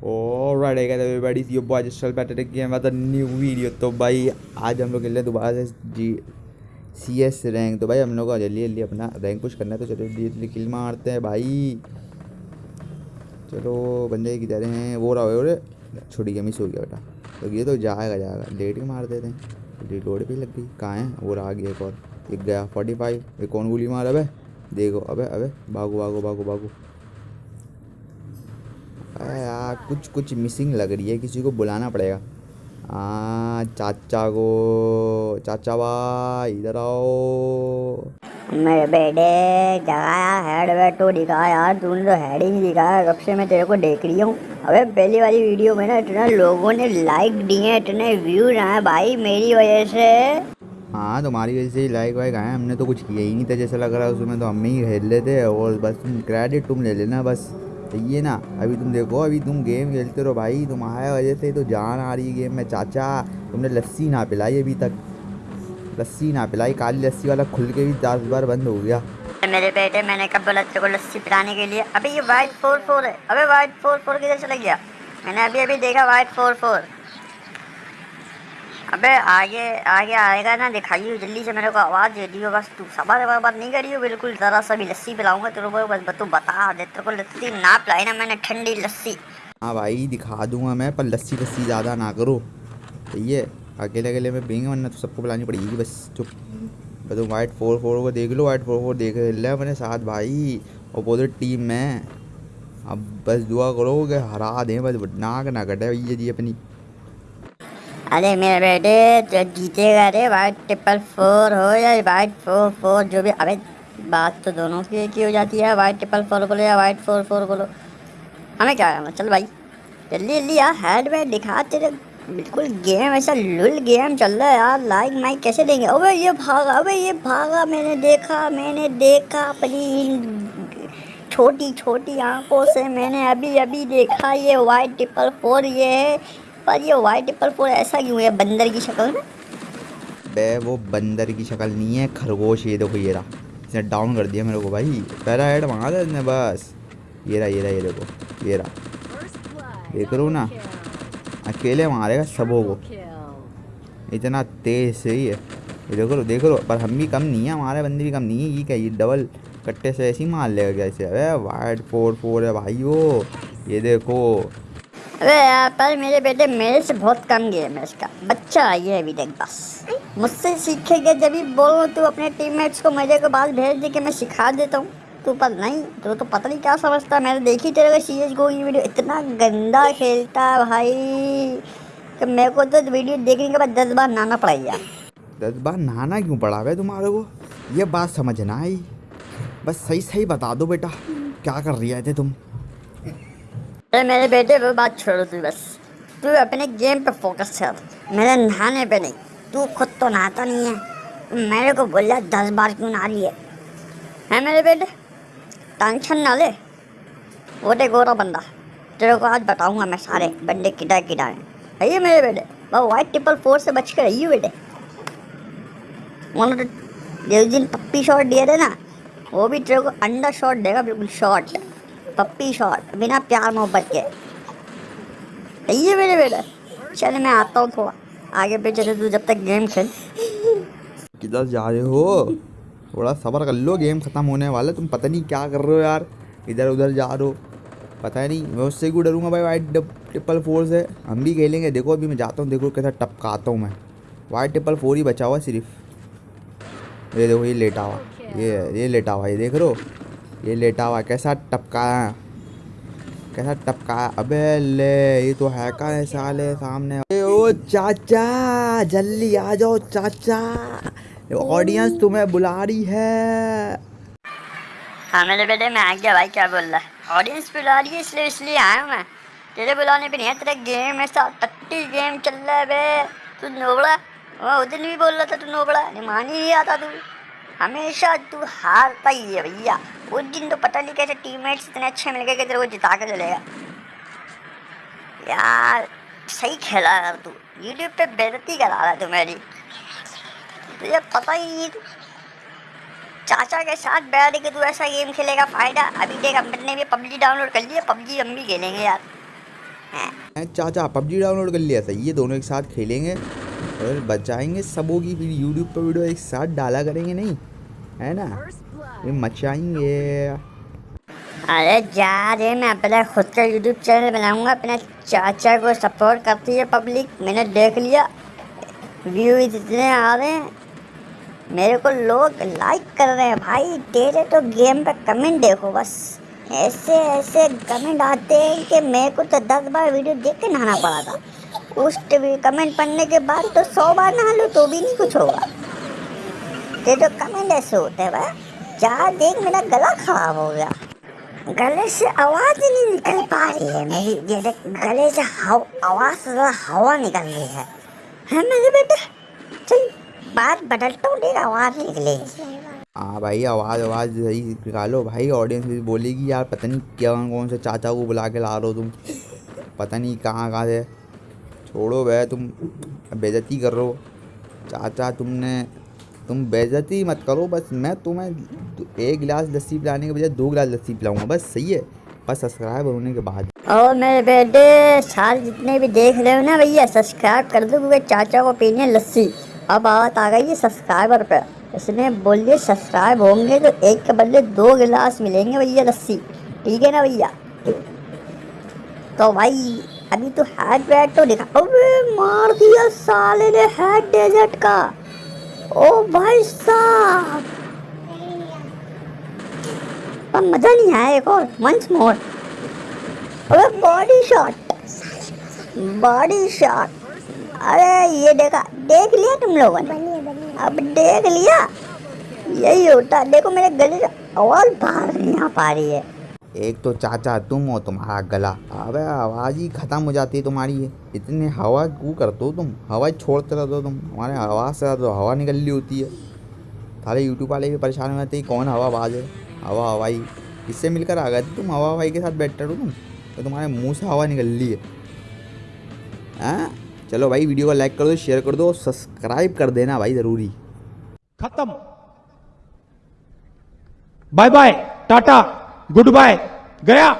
Your boy, just fell back again with a new video. तो भाई, आज हम लोग खेल रहे दोबारा से जी सी एस रैंक तो भाई, हम लोग को जल्दी जल्दी अपना रैंक पुश करना है तो चलो जल्दी किल मारते हैं भाई। चलो बंदे किधर हैं। वो रहा हो छुड़ी के मिस हो गया बेटा। तो ये तो जाएगा जाएगा। लेट ही मार देते हैं। रिलोड भी लग गई। कहाँ है? वो रहा गया एक और। एक गया फोर्टी फाइव एक कौन गोली मार, अबे? देखो, अबे अबे, भागो भागो भागो भागो। अरे यार कुछ कुछ मिसिंग लग रही है किसी को बुलाना पड़ेगा। हाँ चाचा को चाचा भाई इधर आओ। मेरे बेटे जगाया हेड वेड तो दिखा यार तूने तो हेड ही नहीं दिखाया कब से मैं तेरे को देख रही हूँ। अबे पहली वाली वीडियो में ना इतना लोगों ने लाइक दिए इतने व्यूज़ आए भाई मेरी वजह से। हाँ तुम्हारी वजह से ही लाइक वाइक आए हमने तो कुछ किया ही नहीं था जैसा लग रहा है उसमें तो हम ही खेल लेते और बस क्रेडिट तुम ले लेना बस। है ना। अभी तुम देखो, अभी तुम गेम खेलते रहो भाई। तुम्हारे वजह से तो जान आ रही है गेम में। चाचा, तुमने लस्सी ना पिलाई अभी तक। लस्सी ना पिलाई, काली लस्सी वाला खुल के भी दस बार बंद हो गया। मेरे बेटे, मैंने कब बोला तेरे को लस्सी पिलाने के लिए? अभी ये वाइट फोर फोर है। अभी वाइट फोर फोर किधर चला गया? मैंने अभी अभी देखा वाइट फोर फोर अबे, आगे आगे आएगा ना दिखाइए जल्दी से मेरे को आवाज़ दे दियो, बस तू सवाल बात नहीं करियो बिल्कुल, ज़रा सा भी लस्सी पिलाऊँगा तेरे को, बस तू बता दे, तेरे को लस्सी ना पिलाई ना मैंने, ठंडी लस्सी। हाँ भाई, दिखा दूँगा मैं, पर लस्सी लस्सी ज़्यादा ना करो। सही है? अकेले अकेले में पीएँगे वरना तो सबको पिलानी पड़ेगी, बस चुप। तो वाइट फोर फोर को देख लो वाइट फोर फोर देख ले अपने साथ भाई। अपोजिट टीम में। अब बस दुआ करो कि हरा दें, बस नाक ना कटे भैया जी अपनी। अरे मेरे बेटे, जो जीतेगा रे वाइट ट्रिपल फोर हो या वाइट फोर फोर जो भी, अबे बात तो दोनों की एक ही हो जाती है वाइट ट्रिपल फोर बोलो या वाइट फोर फोर बोलो। हमें क्या करना? चल भाई, जल्दी जल्दी यार हेड वेड दिखा तेरे, बिल्कुल गेम ऐसा लुल गेम चल रहा है यार लाइक माइक कैसे देंगे? अबे ये भागा, अबे ये भागा, मैंने देखा मैंने देखा अपनी छोटी छोटी आँखों से, मैंने अभी अभी देखा ये वाइट ट्रिपल फोर ये है पर ये वाइट ट्रिपल फोर ऐसा क्यों है? बंदर की शक्ल में? बे, वो बंदर की शक्ल नहीं है, खरगोश ये देखो, ये रहा। इसने डाउन कर दिया मेरे को भाई। पहला हेड मांगा था इसने, बस। ये रहा ये रहा, ये देखो, ये रहा। देख हो ना? अकेले मारेगा सबों को। इतना तेज से ही है। ये देखो लो देखो लो पर हम भी कम नहीं है, हमारे बंदे भी कम नहीं है। ये क्या, ये डबल कट्टे से ऐसे ही मार लेगा कैसे अरे वाइट फोर फोर है भाई वो। ये देखो अरे यार, पर मेरे बेटे मेरे से बहुत कम गेम है इसका। बच्चा आई है अभी तक बस। मुझसे सीखेगा, जब भी बोलो, तू अपने टीममेट्स को मेरे को बात भेज दे कि मैं सिखा देता हूँ। तू पर नहीं तो तो पता नहीं क्या समझता। मैंने देखी तेरे को सी एस गो की वीडियो इतना गंदा खेलता है भाई। कि मेरे को तो वीडियो देखने के बाद दस बार नहाना पड़ेगा दस बार नहाना क्यों पड़ा है तुम्हारे को? ये बात समझ ना आई। बस सही सही बता दो बेटा, क्या कर रही थे तुम? अरे मेरे बेटे वो बात छोड़ो तू बस। तू अपने गेम पे फोकस कर मेरे नहाने पे नहीं। तू खुद तो नहाता नहीं है। मेरे को बोला दस बार क्यों नहा रही है? मेरे बेटे? टेंशन ना ले। वो दे गोरा बंदा। तेरे को आज बताऊँगा मैं सारे। बंदे किधर किधर हैं। है मेरे बेटे? वो वाइट ट्रिपल फोर से बच कर रही बेटे। उन्होंने जिस दिन पप्पी शॉट दिए थे ना, वो भी तेरे को अंडर शॉट देगा, बिल्कुल शॉट पप्पी शॉट बिना प्यार मोहब्बत के। है मेरे बेटे। चल, मैं आता हूँ थोड़ा। आगे पीछे से तू जब तक गेम खेल। किधर जा रहे हो? थोड़ा सबर कर लो गेम ख़त्म होने वाला तुम पता नहीं क्या कर रहे हो यार। इधर उधर जा रहे हो। पता नहीं, मैं उससे क्यों डरूँगा भाई? वाइट ट्रिपल फोर से। हम भी खेलेंगे। देखो, अभी मैं जाता हूँ। देखो कैसा टपकाता हूँ मैं। वाइट ट्रिपल फोर ही बचा हुआ सिर्फ़। ये देखो, ये लेटा हुआ। ये ये लेटा हुआ ये देख रहे हो? ये लेटा हुआ कैसा टपकाया कैसा टपकाया अबे ले, ये तो है का है साले सामने। ओ चाचा, जल्दी आ जाओ चाचा। ऑडियंस तुम्हें बुला रही है। हाँ मेरे बेटे, मैं आ गया भाई, क्या बोल रहा है? ऑडियंस बुला रही है इसलिए इसलिए आया मैं। तेरे बुलाने पे नहीं है, तेरा गेम ऐसा टट्टी गेम चल रहा है बे। तू नोबड़ा? वो उस दिन भी बोल रहा था, तू नोबड़ा? नहीं, मान ही नहीं आता तू। हमेशा तू हारता ही है भैया। उस दिन तो पता नहीं कैसे टीममेट्स इतने अच्छे मिल गए कि तेरे को जिता के चलेगा यार सही खेला यार तू। यूट्यूब पे बेजती करा रहा तू मेरी। तुझे पता ही नहीं चाचा के साथ बैठ के तू ऐसा गेम खेलेगा फ़ायदा। अभी देख हमने भी पबजी डाउनलोड कर लिया पबजी हम भी खेलेंगे यार। हैं, चाचा पबजी डाउनलोड कर लिया सही ये दोनों एक साथ खेलेंगे। और बचाएँगे सबों की फिर यूट्यूब पर वीडियो एक साथ डाला करेंगे नहीं? है ना? ये मचाएँगे अरे जा रे, मैं अपना खुद का यूट्यूब चैनल बनाऊँगा। अपने चाचा को सपोर्ट करती है पब्लिक मैंने देख लिया। व्यू इतने आ रहे हैं। मेरे को लोग लाइक कर रहे हैं। भाई, तेरे तो गेम पे कमेंट देखो बस। ऐसे ऐसे कमेंट आते हैं कि मेरे को तो दस बार वीडियो देख के नहाना पड़ा था। उस कमेंट पढ़ने के बाद तो सौ बार नहा लो तो भी नहीं कुछ होगा। तेरे तो कमेंट ऐसे होते हैं भाई जा देख मेरा गला खराब हो गया। गले से आवाज़ ही नहीं निकल पा रही है मेरी। ये देख गले से हव, आवाज़ से हवा निकल रही है। है मेरे बेटे? चल बात बदलता हूँ देख आवाज़ निकलेगी। हाँ भाई आवाज़ आवाज़ सही निकालो। भाई ऑडियंस भी बोलेगी यार पता नहीं क्या कौन से चाचा को बुला के ला रहे हो तुम? पता नहीं कहाँ कहाँ से। छोड़ो भै तुम बेइज्जती कर रहे हो। चाचा तुमने तुम बेइज्जती मत करो, बस मैं तुम्हें एक गिलास लस्सी पिलाने के बजाय दो गिलास लस्सी पिलाऊँगा, बस सही है। बस सब्सक्राइब होने के बाद। और मेरे बेटे, सारे जितने भी देख रहे हो ना भैया सब्सक्राइब कर दो, क्योंकि चाचा को पीनी लस्सी। अब बात आ गई है सब्सक्राइबर पे। इसने बोलिए सब्सक्राइब होंगे तो एक के बदले दो गिलास मिलेंगे भैया लस्सी। ठीक है ना भैया? तो भाई, अभी तो हैड वैड तो दिखा अबे मार दिया साले ने हैड डेजर्ट का। ओ भाई साहब। पर मज़ा नहीं आया एक और वंस मोर अबे बॉडी शॉट बॉडी शॉट अरे ये देखा देख लिया तुम लोगों ने? अब देख लिया? यही होता देखो मेरे गले से आवाज़ बाहर नहीं आ पा रही है। एक तो चाचा तुम हो तुम्हारा गला। अबे, आवाज़ ही ख़त्म हो जाती है तुम्हारी ये। इतने हवा क्यों करते हो तुम? हवा छोड़ते रहते हो तुम। हमारे आवाज़ से तो हवा निकल रही होती है। सारे यूट्यूब वाले भी परेशान हो जाते हैं कौन हवा आवाज़ है? हवा हवाई इससे मिलकर आ गए तुम? हवा हवाई के साथ बैठे हो तुम। तो तुम्हारे मुँह से हवा निकल रही है। हाँ? चलो भाई, वीडियो को लाइक कर दो शेयर कर दो सब्सक्राइब कर देना भाई, ज़रूरी। खत्म। Bye bye tata goodbye गया।